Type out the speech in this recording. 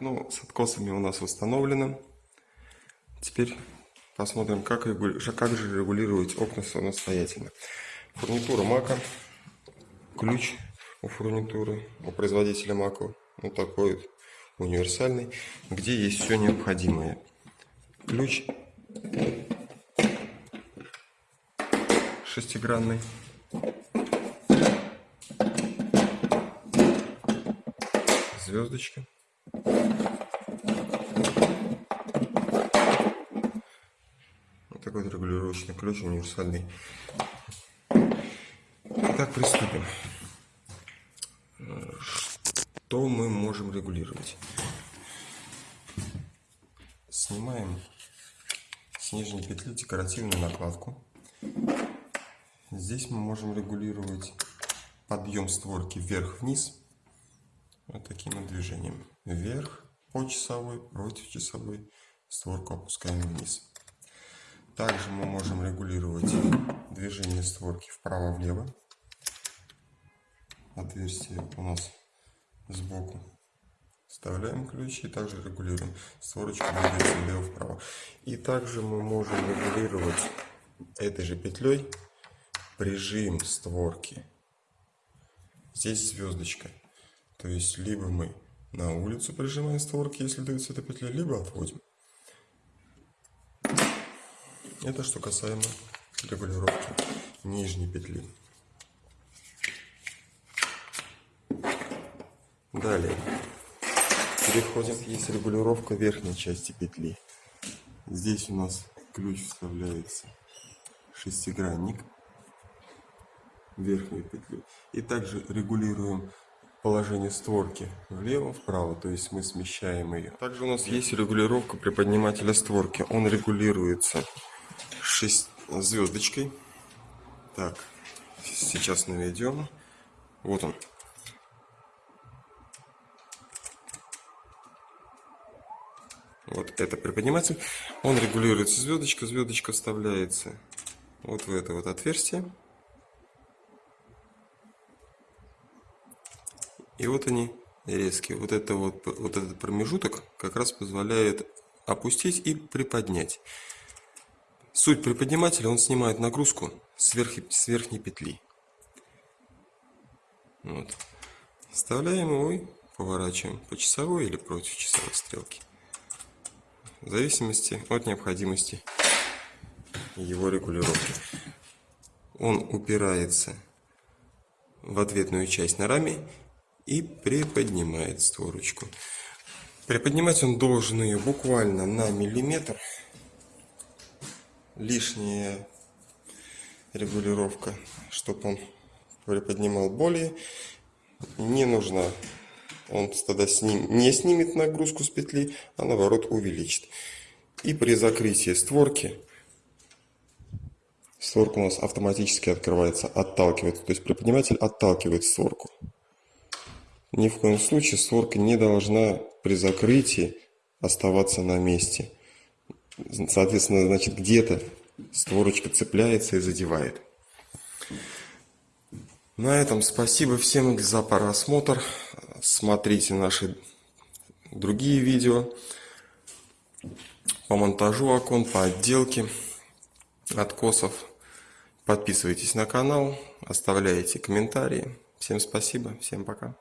Ну, с откосами у нас установлено. Теперь посмотрим, как, регули... как же регулировать окна самостоятельно. Фурнитура Мака. Ключ у фурнитуры, у производителя Мака. Вот такой вот универсальный, где есть все необходимое. Ключ шестигранный. Звездочка. Вот такой вот регулировочный ключ универсальный. Итак, приступим. Что мы можем регулировать? Снимаем с нижней петли декоративную накладку. Здесь мы можем регулировать подъем створки вверх-вниз. Вот таким движением. Вверх по часовой, против часовой. Створку опускаем вниз. Также мы можем регулировать движение створки вправо-влево. Отверстие у нас сбоку. Вставляем ключ и также регулируем. Створочка двигается влево-вправо. И также мы можем регулировать этой же петлей прижим створки. Здесь звездочка. То есть либо мы на улицу прижимаем створки, если дается эта петля, либо отводим. Это что касаемо регулировки нижней петли. Далее переходим. Есть регулировка верхней части петли. Здесь у нас ключ вставляется шестигранник верхнюю петлю. И также регулируем положение створки влево-вправо, то есть мы смещаем ее. Также у нас есть регулировка приподнимателя створки. Он регулируется 6 звездочкой. Так, сейчас наведем. Вот он. Вот это приподниматель. Он регулируется звездочка. Звездочка вставляется вот в это вот отверстие. И вот они резкие. Вот, это вот, вот этот промежуток как раз позволяет опустить и приподнять. Суть приподнимателя, он снимает нагрузку с, верхи, с верхней петли. Вот. Вставляем его и поворачиваем по часовой или против часовой стрелки. В зависимости от необходимости его регулировки. Он упирается в ответную часть на раме и приподнимает створочку. Приподнимать он должен ее буквально на миллиметр. Лишняя регулировка, чтобы он приподнимал более, не нужна. Он тогда сним, не снимет нагрузку с петли, а наоборот увеличит. И при закрытии створки, створка у нас автоматически открывается, отталкивается. То есть приподниматель отталкивает створку. Ни в коем случае створка не должна при закрытии оставаться на месте. Соответственно, значит, где-то створочка цепляется и задевает. На этом спасибо всем за просмотр. Смотрите наши другие видео по монтажу окон, по отделке откосов. Подписывайтесь на канал, оставляйте комментарии. Всем спасибо, всем пока.